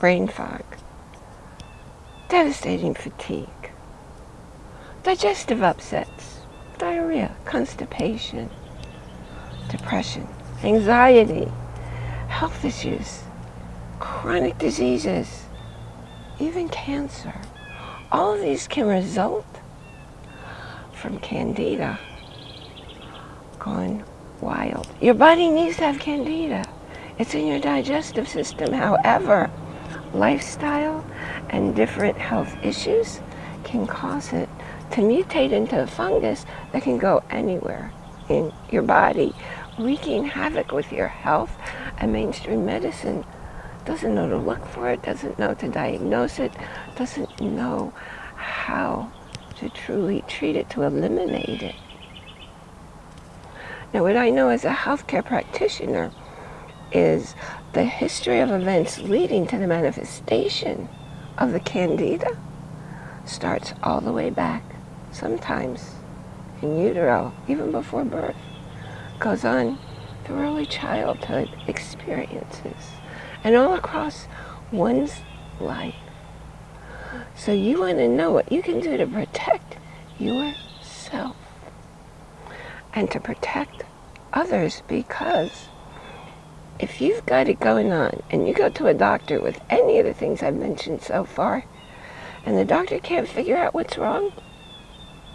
brain fog, devastating fatigue, digestive upsets, diarrhea, constipation, depression, anxiety, health issues, chronic diseases, even cancer. All of these can result from candida gone wild. Your body needs to have candida. It's in your digestive system. However, lifestyle and different health issues can cause it to mutate into a fungus that can go anywhere in your body, wreaking havoc with your health. And mainstream medicine doesn't know to look for it, doesn't know to diagnose it, doesn't know how to truly treat it, to eliminate it. Now, what I know as a healthcare practitioner is the history of events leading to the manifestation of the candida starts all the way back, sometimes in utero, even before birth, goes on through early childhood experiences, and all across one's life. So you want to know what you can do to protect yourself and to protect others because if you've got it going on and you go to a doctor with any of the things I've mentioned so far and the doctor can't figure out what's wrong,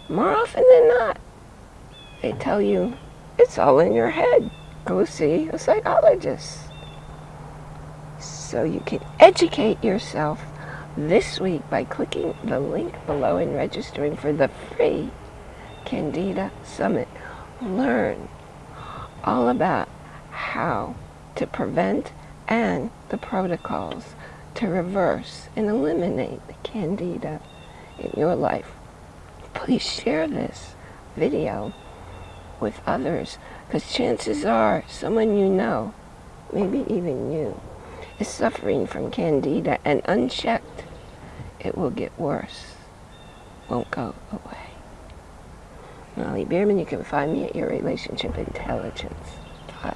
more often than not, they tell you it's all in your head. Go see a psychologist. So you can educate yourself this week by clicking the link below and registering for the free Candida Summit. Learn all about how to prevent and the protocols to reverse and eliminate the Candida in your life. Please share this video with others because chances are someone you know, maybe even you, is suffering from candida and unchecked, it will get worse, won't go away. Molly Bierman, you can find me at yourrelationshipintelligence.com.